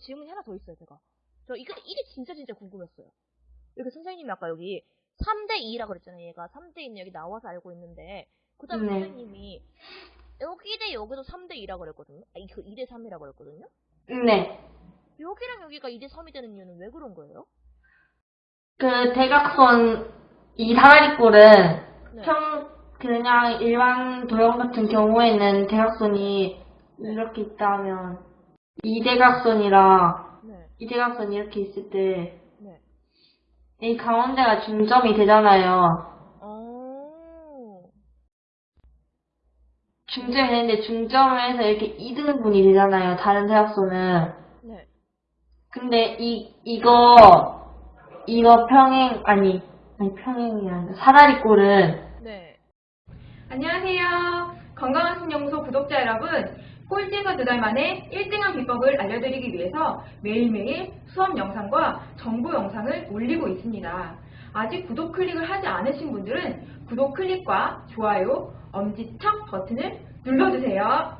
질문이 하나 더 있어요 제가 저 이거 이게 진짜 진짜 궁금했어요 여기 선생님이 아까 여기 3대 2라 그랬잖아요 얘가 3대 2는 여기 나와서 알고 있는데 그 다음에 네. 선생님이 여기 대 여기도 3대 2라 그랬거든요 아니 그 2대 3이라 그랬거든요 네. 여기랑 여기가 2대 3이 되는 이유는 왜 그런 거예요? 그 대각선 이 사다리꼴은 네. 평 그냥 일반 도형 같은 경우에는 대각선이 이렇게 있다면 이 대각선이랑 네. 이 대각선이 이렇게 있을 때이 네. 가운데가 중점이 되잖아요. 어. 중점이 되는데 중점을 해서 이렇게 2등분이 되잖아요. 다른 대각선은. 네. 근데 이 이거 이거 평행 아니 아니 평행이 아니라 사다리 꼴은 네. 안녕하세요. 건강한 신연구소 구독자 여러분. 꼴찌에서 두 달 만에 1등한 비법을 알려드리기 위해서 매일매일 수업 영상과 정보 영상을 올리고 있습니다. 아직 구독 클릭을 하지 않으신 분들은 구독 클릭과 좋아요, 엄지척 버튼을 눌러주세요.